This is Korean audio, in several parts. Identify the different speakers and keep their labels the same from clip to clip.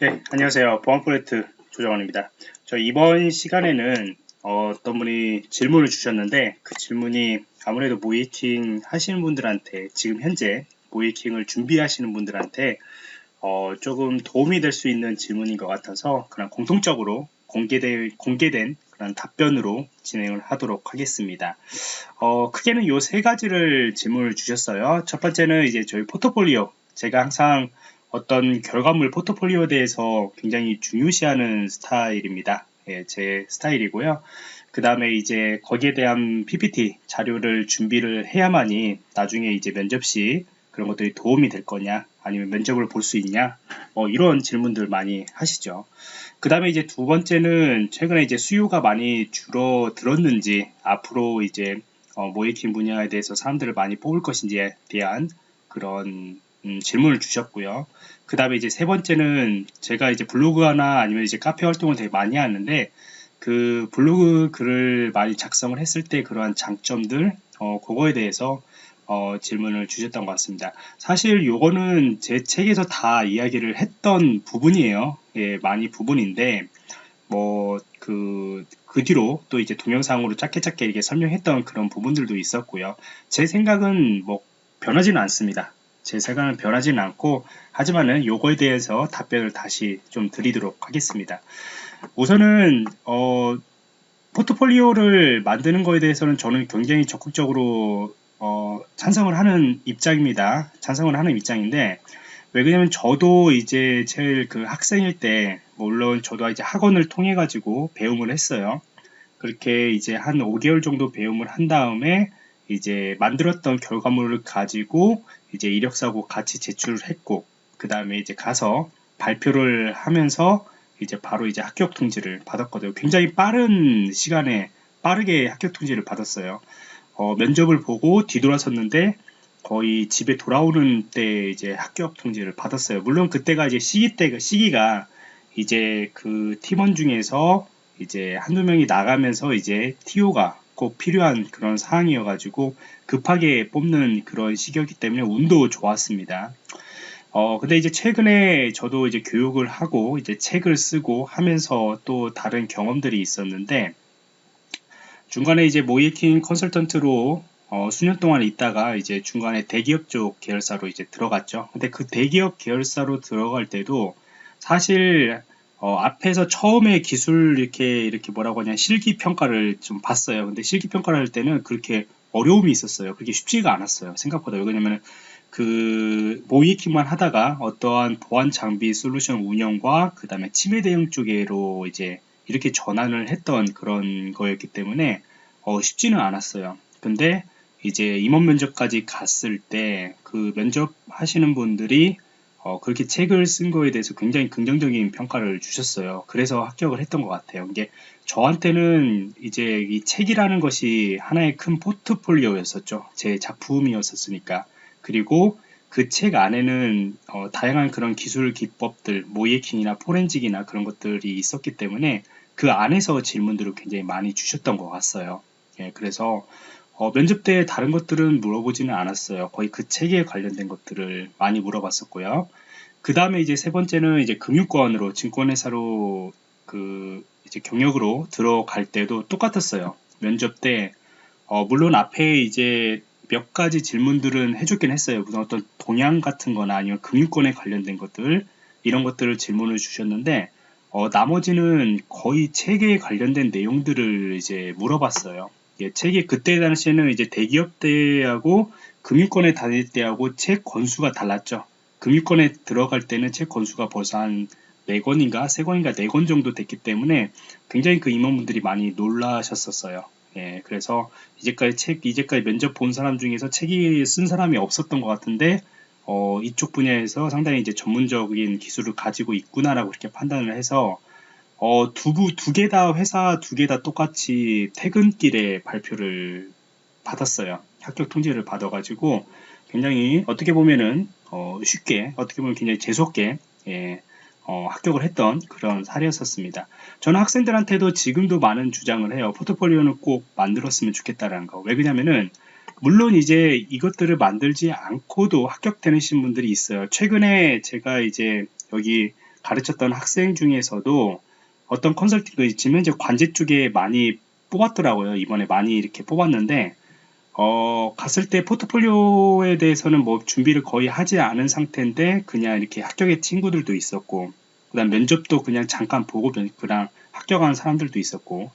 Speaker 1: 네, 안녕하세요. 보안 프로젝트 조정원입니다. 저 이번 시간에는 어, 떤 분이 질문을 주셨는데 그 질문이 아무래도 모이킹 하시는 분들한테 지금 현재 모이킹을 준비하시는 분들한테 어, 조금 도움이 될 수 있는 질문인 것 같아서 그냥 공통적으로 공개된, 공개된 그런 답변으로 진행을 하도록 하겠습니다. 어, 크게는 요 세 가지를 질문을 주셨어요. 첫 번째는 이제 저희 포트폴리오 제가 항상 어떤 결과물 포트폴리오에 대해서 굉장히 중요시하는 스타일입니다. 예, 제 스타일이고요. 그 다음에 이제 거기에 대한 PPT 자료를 준비를 해야만이 나중에 이제 면접 시 그런 것들이 도움이 될 거냐 아니면 면접을 볼 수 있냐 뭐 이런 질문들 많이 하시죠. 그 다음에 이제 두 번째는 최근에 이제 수요가 많이 줄어들었는지 앞으로 이제 어, 모이킹 분야에 대해서 사람들을 많이 뽑을 것인지에 대한 그런 음, 질문을 주셨고요. 그 다음에 이제 세 번째는 제가 이제 블로그나 아니면 이제 카페 활동을 되게 많이 하는데 그 블로그 글을 많이 작성을 했을 때 그러한 장점들 어, 그거에 대해서 어, 질문을 주셨던 것 같습니다. 사실 요거는 제 책에서 다 이야기를 했던 부분이에요. 예, 많이 부분인데 뭐 그, 그 뒤로 또 이제 동영상으로 짧게 짧게 이렇게 설명했던 그런 부분들도 있었고요. 제 생각은 뭐 변하지는 않습니다. 제 생각은 변하지는 않고 하지만은 요거에 대해서 답변을 다시 좀 드리도록 하겠습니다. 우선은 어, 포트폴리오를 만드는 거에 대해서는 저는 굉장히 적극적으로 어, 찬성을 하는 입장입니다. 찬성을 하는 입장인데 왜 그러냐면 저도 이제 제일 그 학생일 때 물론 저도 이제 학원을 통해 가지고 배움을 했어요. 그렇게 이제 한 5개월 정도 배움을 한 다음에 이제 만들었던 결과물을 가지고 이제 이력서하고 같이 제출을 했고 그 다음에 이제 가서 발표를 하면서 이제 바로 이제 합격 통지를 받았거든요. 굉장히 빠른 시간에 빠르게 합격 통지를 받았어요. 어, 면접을 보고 뒤돌아섰는데 거의 집에 돌아오는 때 이제 합격 통지를 받았어요. 물론 그때가 이제 시기 때 시기가 이제 그 팀원 중에서 이제 한두 명이 나가면서 이제 TO가 꼭 필요한 그런 상황이어가지고 급하게 뽑는 그런 시기였기 때문에 운도 좋았습니다. 어, 근데 이제 최근에 저도 이제 교육을 하고 이제 책을 쓰고 하면서 또 다른 경험들이 있었는데 중간에 이제 모이킹 컨설턴트로 어, 수년 동안 있다가 이제 중간에 대기업 쪽 계열사로 이제 들어갔죠. 근데 그 대기업 계열사로 들어갈 때도 사실 어, 앞에서 처음에 기술 이렇게 이렇게 뭐라고 하냐 실기 평가를 좀 봤어요. 근데 실기 평가를 할 때는 그렇게 어려움이 있었어요. 그게 쉽지가 않았어요. 생각보다 왜냐면 그 모이킹만 하다가 어떠한 보안 장비 솔루션 운영과 그 다음에 침해 대응 쪽으로 이제 이렇게 전환을 했던 그런 거였기 때문에 어, 쉽지는 않았어요. 근데 이제 임원 면접까지 갔을 때 그 면접 하시는 분들이 어, 그렇게 책을 쓴 거에 대해서 굉장히 긍정적인 평가를 주셨어요. 그래서 합격을 했던 것 같아요. 이게 저한테는 이제 이 책이라는 것이 하나의 큰 포트폴리오였었죠. 제 작품이었었으니까. 그리고 그 책 안에는 어, 다양한 그런 기술 기법들, 모이킹이나 포렌직이나 그런 것들이 있었기 때문에 그 안에서 질문들을 굉장히 많이 주셨던 것 같아요. 예, 그래서 어, 면접 때 다른 것들은 물어보지는 않았어요. 거의 그 책에 관련된 것들을 많이 물어봤었고요. 그 다음에 이제 세 번째는 이제 금융권으로 증권회사로 그 이제 경력으로 들어갈 때도 똑같았어요. 면접 때 어, 물론 앞에 이제 몇 가지 질문들은 해줬긴 했어요. 무슨 어떤 동향 같은 거나 아니면 금융권에 관련된 것들 이런 것들을 질문을 주셨는데 어, 나머지는 거의 책에 관련된 내용들을 이제 물어봤어요. 예, 책이 그때 당시에는 이제 대기업 때하고 금융권에 다닐 때하고 책 권수가 달랐죠. 금융권에 들어갈 때는 책 권수가 벌써 한 4권인가 3권인가 4권 정도 됐기 때문에 굉장히 그 임원분들이 많이 놀라셨었어요. 예, 그래서 이제까지 책, 이제까지 면접 본 사람 중에서 책이 쓴 사람이 없었던 것 같은데, 어, 이쪽 분야에서 상당히 이제 전문적인 기술을 가지고 있구나라고 이렇게 판단을 해서, 어, 두, 두개 다 회사 두 개 다 똑같이 퇴근길에 발표를 받았어요. 합격 통지를 받아가지고 굉장히 어떻게 보면은 어, 쉽게 어떻게 보면 굉장히 재수없게 예, 어, 합격을 했던 그런 사례였었습니다. 저는 학생들한테도 지금도 많은 주장을 해요. 포트폴리오는 꼭 만들었으면 좋겠다라는 거. 왜 그러냐면은 물론 이제 이것들을 만들지 않고도 합격되는 분들이 있어요. 최근에 제가 이제 여기 가르쳤던 학생 중에서도 어떤 컨설팅, 그 지금 현재 관제 쪽에 많이 뽑았더라고요. 이번에 많이 이렇게 뽑았는데, 어, 갔을 때 포트폴리오에 대해서는 뭐 준비를 거의 하지 않은 상태인데, 그냥 이렇게 합격의 친구들도 있었고, 그 다음 면접도 그냥 잠깐 보고 그냥 합격한 사람들도 있었고,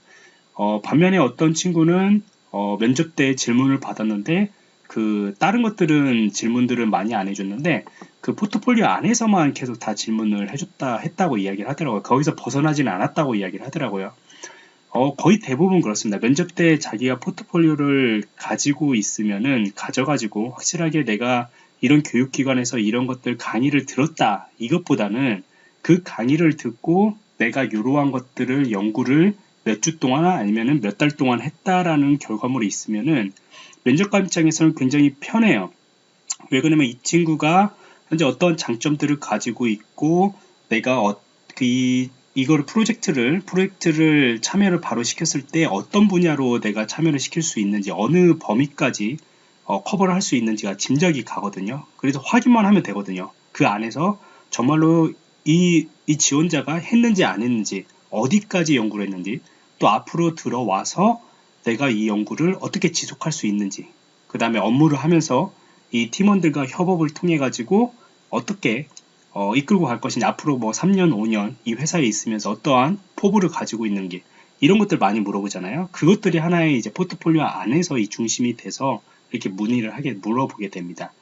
Speaker 1: 어, 반면에 어떤 친구는 어, 면접 때 질문을 받았는데 그 다른 것들은 질문들은 많이 안 해줬는데 그 포트폴리오 안에서만 계속 다 질문을 해줬다 했다고 이야기를 하더라고요. 거기서 벗어나지는 않았다고 이야기를 하더라고요. 어, 거의 대부분 그렇습니다. 면접 때 자기가 포트폴리오를 가지고 있으면은 가져가지고 확실하게 내가 이런 교육기관에서 이런 것들 강의를 들었다 이것보다는 그 강의를 듣고 내가 이러한 것들을 연구를 몇 주 동안 아니면은 몇 달 동안 했다라는 결과물이 있으면은 면접관 입장에서는 굉장히 편해요. 왜 그러냐면 이 친구가 현재 어떤 장점들을 가지고 있고 내가 어, 그 이, 이거를 프로젝트를 프로젝트를 참여를 바로 시켰을 때 어떤 분야로 내가 참여를 시킬 수 있는지 어느 범위까지 어, 커버를 할 수 있는지가 짐작이 가거든요. 그래서 확인만 하면 되거든요. 그 안에서 정말로 이, 이 지원자가 했는지 안 했는지 어디까지 연구를 했는지 또 앞으로 들어와서 내가 이 연구를 어떻게 지속할 수 있는지 그 다음에 업무를 하면서 이 팀원들과 협업을 통해 가지고 어떻게 어, 이끌고 갈 것이냐 앞으로 뭐 3년 5년 이 회사에 있으면서 어떠한 포부를 가지고 있는지 이런 것들 많이 물어보잖아요. 그것들이 하나의 이제 포트폴리오 안에서 이 중심이 돼서 이렇게 문의를 하게 물어보게 됩니다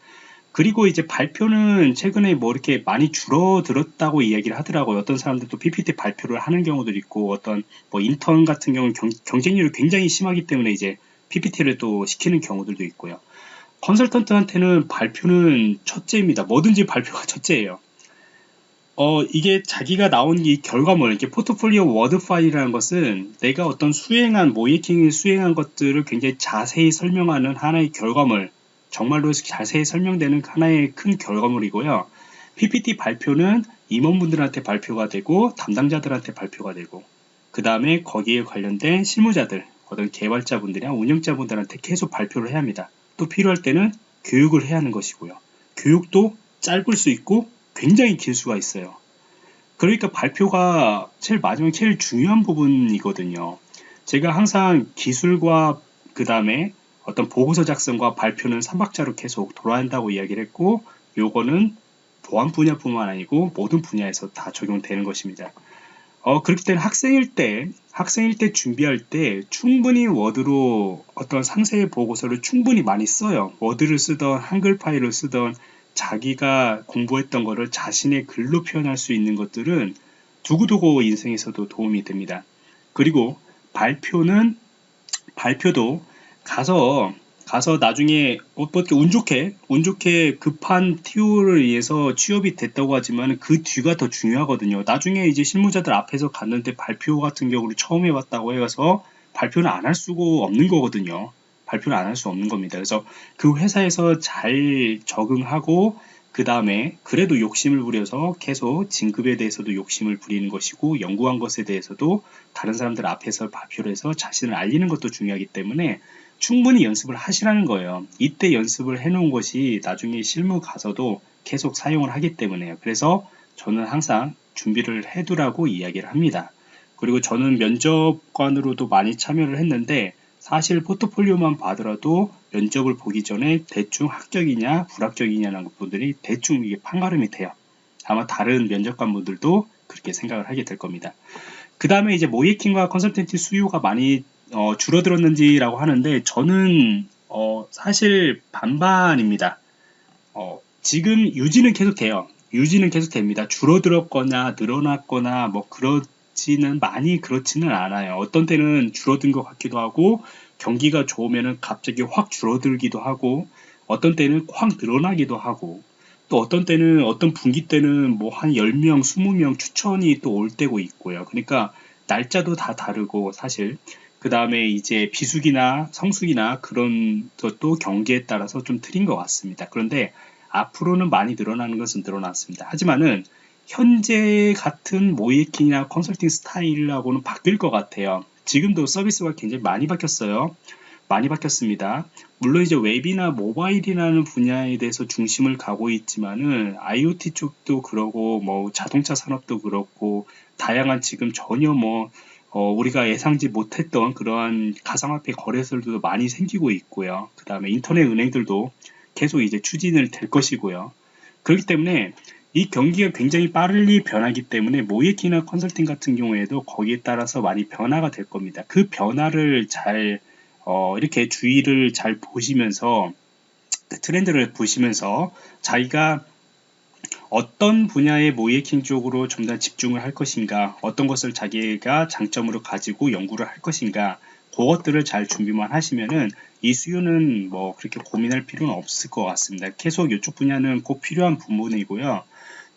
Speaker 1: 그리고 이제 발표는 최근에 뭐 이렇게 많이 줄어들었다고 이야기를 하더라고요. 어떤 사람들도 PPT 발표를 하는 경우도 있고 어떤 뭐 인턴 같은 경우는 경, 쟁률이 굉장히 심하기 때문에 이제 PPT를 또 시키는 경우들도 있고요. 컨설턴트한테는 발표는 첫째입니다. 뭐든지 발표가 첫째예요. 어, 이게 자기가 나온 이 결과물, 이게 포트폴리오 워드 파일이라는 것은 내가 어떤 수행한, 모의해킹을 수행한 것들을 굉장히 자세히 설명하는 하나의 결과물, 정말로 자세히 설명되는 하나의 큰 결과물이고요. PPT 발표는 임원분들한테 발표가 되고 담당자들한테 발표가 되고 그 다음에 거기에 관련된 실무자들 어떤 개발자분들이나 운영자분들한테 계속 발표를 해야 합니다. 또 필요할 때는 교육을 해야 하는 것이고요. 교육도 짧을 수 있고 굉장히 길 수가 있어요. 그러니까 발표가 제일 마지막 제일 중요한 부분이거든요. 제가 항상 기술과 그 다음에 어떤 보고서 작성과 발표는 3박자로 계속 돌아야 한다고 이야기를 했고 요거는 보안 분야뿐만 아니고 모든 분야에서 다 적용되는 것입니다. 어, 그렇기 때문에 학생일 때, 학생일 때 준비할 때 충분히 워드로 어떤 상세의 보고서를 충분히 많이 써요. 워드를 쓰던 한글 파일을 쓰던 자기가 공부했던 거를 자신의 글로 표현할 수 있는 것들은 두고두고 인생에서도 도움이 됩니다. 그리고 발표는 발표도 가서 가서 나중에 어떻게 운 좋게 운 좋게 급한 티오를 위해서 취업이 됐다고 하지만 그 뒤가 더 중요하거든요. 나중에 이제 실무자들 앞에서 갔는데 발표 같은 경우를 처음 해봤다고 해서 발표를 안 할 수가 없는 거거든요. 발표를 안 할 수 없는 겁니다. 그래서 그 회사에서 잘 적응하고 그 다음에 그래도 욕심을 부려서 계속 진급에 대해서도 욕심을 부리는 것이고 연구한 것에 대해서도 다른 사람들 앞에서 발표를 해서 자신을 알리는 것도 중요하기 때문에 충분히 연습을 하시라는 거예요. 이때 연습을 해 놓은 것이 나중에 실무 가서도 계속 사용을 하기 때문에요. 그래서 저는 항상 준비를 해두라고 이야기를 합니다. 그리고 저는 면접관으로도 많이 참여를 했는데 사실 포트폴리오만 봐더라도 면접을 보기 전에 대충 합격이냐 불합격이냐는 분들이 대충 이게 판가름이 돼요. 아마 다른 면접관 분들도 그렇게 생각을 하게 될 겁니다. 그 다음에 이제 모이킹과 컨설턴트 수요가 많이 어, 줄어들었는지라고 하는데 저는 어, 사실 반반입니다. 어, 지금 유지는 계속 돼요. 유지는 계속 됩니다. 줄어들었거나 늘어났거나 뭐 그렇지는 많이 그렇지는 않아요. 어떤 때는 줄어든 것 같기도 하고 경기가 좋으면 갑자기 확 줄어들기도 하고 어떤 때는 확 늘어나기도 하고 또 어떤 때는 어떤 분기 때는 뭐 한 10명, 20명 추천이 또 올 때고 있고요. 그러니까 날짜도 다 다르고 사실 그 다음에 이제 비수기나 성수기나 그런 것도 경기에 따라서 좀 틀린 것 같습니다. 그런데 앞으로는 많이 늘어나는 것은 늘어났습니다. 하지만은 현재 같은 모이킹이나 컨설팅 스타일하고는 바뀔 것 같아요. 지금도 서비스가 굉장히 많이 바뀌었어요. 많이 바뀌었습니다. 물론 이제 웹이나 모바일이라는 분야에 대해서 중심을 가고 있지만은 IoT 쪽도 그러고 뭐 자동차 산업도 그렇고 다양한 지금 전혀 뭐 어, 우리가 예상지 못했던 그러한 가상화폐 거래소들도 많이 생기고 있고요. 그 다음에 인터넷 은행들도 계속 이제 추진을 될 것이고요. 그렇기 때문에 이 경기가 굉장히 빠르게 변하기 때문에 모이키나 컨설팅 같은 경우에도 거기에 따라서 많이 변화가 될 겁니다. 그 변화를 잘 어, 이렇게 주의를 잘 보시면서 그 트렌드를 보시면서 자기가 어떤 분야의 모이킹 쪽으로 좀 더 집중을 할 것인가 어떤 것을 자기가 장점으로 가지고 연구를 할 것인가 그것들을 잘 준비만 하시면은 이 수요는 뭐 그렇게 고민할 필요는 없을 것 같습니다. 계속 이쪽 분야는 꼭 필요한 부분이고요.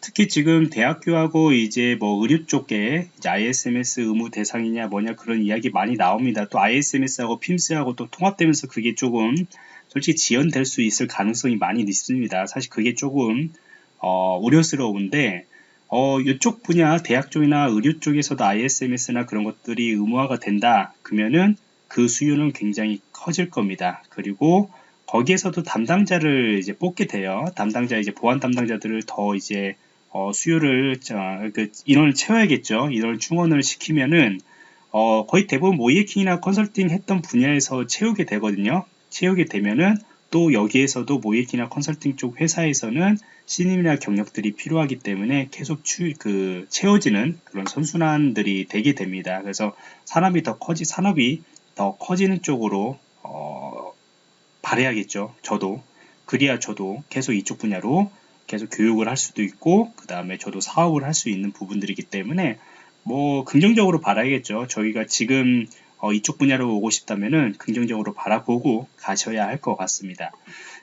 Speaker 1: 특히 지금 대학교하고 이제 뭐 의료 쪽에 ISMS 의무 대상이냐 뭐냐 그런 이야기 많이 나옵니다. 또 ISMS하고 PIMS하고 또 통합되면서 그게 조금 솔직히 지연될 수 있을 가능성이 많이 있습니다. 사실 그게 조금 어, 우려스러운데 어, 이쪽 분야 대학 쪽이나 의료 쪽에서도 ISMS나 그런 것들이 의무화가 된다 그러면은 그 수요는 굉장히 커질 겁니다. 그리고 거기에서도 담당자를 이제 뽑게 돼요. 담당자 이제 보안 담당자들을 더 이제 어, 수요를 그 인원을 채워야겠죠. 인원을 충원을 시키면은 어, 거의 대부분 모이킹이나 컨설팅 했던 분야에서 채우게 되거든요. 채우게 되면은 또 여기에서도 모이킹이나 컨설팅 쪽 회사에서는 신임이나 경력들이 필요하기 때문에 계속 추, 그 채워지는 그런 선순환들이 되게 됩니다. 그래서 산업이 더 커지 산업이 더 커지는 쪽으로 어, 바래야겠죠. 저도 그래야 저도 계속 이쪽 분야로 계속 교육을 할 수도 있고 그 다음에 저도 사업을 할 수 있는 부분들이기 때문에 뭐 긍정적으로 바라야겠죠. 저희가 지금 어, 이쪽 분야로 오고 싶다면은 긍정적으로 바라보고 가셔야 할 것 같습니다.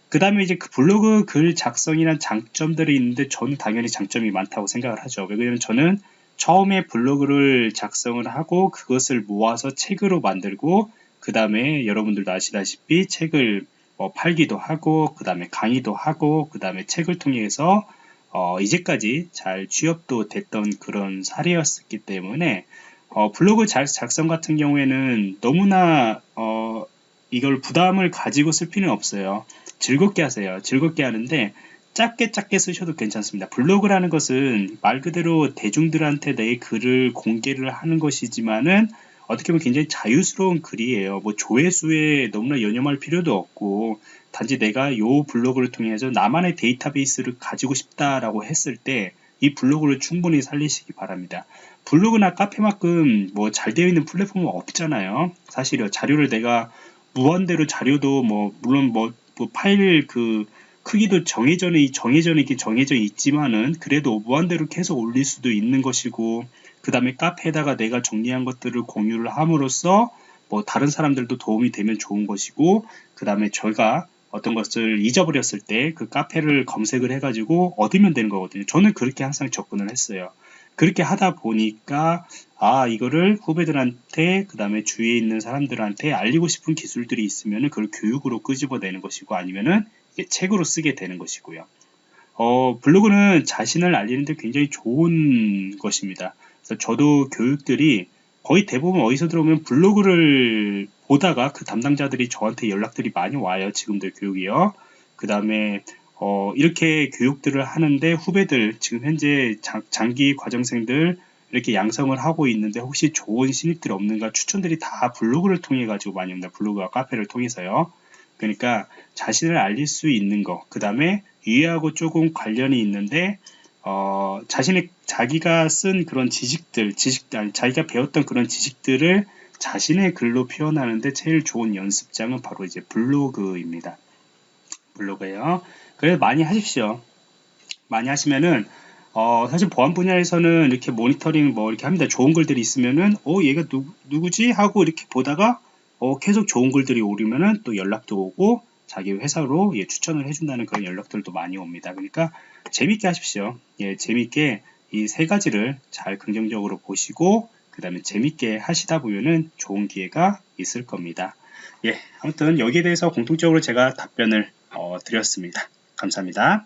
Speaker 1: 그 다음에 이제 그 블로그 글 작성이란 장점들이 있는데 저는 당연히 장점이 많다고 생각을 하죠. 왜냐면 저는 처음에 블로그를 작성을 하고 그것을 모아서 책으로 만들고 그 다음에 여러분들도 아시다시피 책을 뭐 팔기도 하고 그 다음에 강의도 하고 그 다음에 책을 통해서 어 이제까지 잘 취업도 됐던 그런 사례였기 때문에 어 블로그 작성 같은 경우에는 너무나 어 이걸 부담을 가지고 쓸 필요는 없어요. 즐겁게 하세요. 즐겁게 하는데 짧게 짧게 쓰셔도 괜찮습니다. 블로그라는 것은 말 그대로 대중들한테 내 글을 공개를 하는 것이지만은 어떻게 보면 굉장히 자유스러운 글이에요. 뭐 조회수에 너무나 연연할 필요도 없고 단지 내가 요 블로그를 통해서 나만의 데이터베이스를 가지고 싶다라고 했을 때 이 블로그를 충분히 살리시기 바랍니다. 블로그나 카페만큼 뭐 잘 되어 있는 플랫폼은 없잖아요. 사실요. 자료를 내가 무한대로 자료도 뭐 물론 뭐, 뭐 파일 그 크기도 정해져 정해져 있긴 정해져 있지만은 그래도 무한대로 계속 올릴 수도 있는 것이고 그 다음에 카페에다가 내가 정리한 것들을 공유를 함으로써 뭐 다른 사람들도 도움이 되면 좋은 것이고 그 다음에 저희가 어떤 것을 잊어버렸을 때 그 카페를 검색을 해가지고 얻으면 되는 거거든요. 저는 그렇게 항상 접근을 했어요. 그렇게 하다 보니까 아 이거를 후배들한테 그 다음에 주위에 있는 사람들한테 알리고 싶은 기술들이 있으면 그걸 교육으로 끄집어내는 것이고 아니면은 책으로 쓰게 되는 것이고요. 어, 블로그는 자신을 알리는데 굉장히 좋은 것입니다. 그래서 저도 교육들이 거의 대부분 어디서 들어오면 블로그를 보다가 그 담당자들이 저한테 연락들이 많이 와요. 지금도 교육이요. 그 다음에 어, 이렇게 교육들을 하는데 후배들 지금 현재 장, 장기 과정생들 이렇게 양성을 하고 있는데 혹시 좋은 신입들 없는가 추천들이 다 블로그를 통해 가지고 많이 옵니다. 블로그와 카페를 통해서요. 그러니까 자신을 알릴 수 있는 거, 그 다음에 이해하고 조금 관련이 있는데 어, 자신의 자기가 쓴 그런 지식들, 지식 아니 자기가 배웠던 그런 지식들을 자신의 글로 표현하는데 제일 좋은 연습장은 바로 이제 블로그입니다. 블로그예요. 그래서 많이 하십시오. 많이 하시면은 어, 사실 보안 분야에서는 이렇게 모니터링 뭐 이렇게 합니다. 좋은 글들이 있으면은 어 얘가 누, 누구지 하고 이렇게 보다가 어, 계속 좋은 글들이 오르면은 또 연락도 오고 자기 회사로 예, 추천을 해준다는 그런 연락들도 많이 옵니다. 그러니까 재밌게 하십시오. 예, 재밌게 이 세 가지를 잘 긍정적으로 보시고 그 다음에 재밌게 하시다 보면은 좋은 기회가 있을 겁니다. 예, 아무튼 여기에 대해서 공통적으로 제가 답변을 어, 드렸습니다. 감사합니다.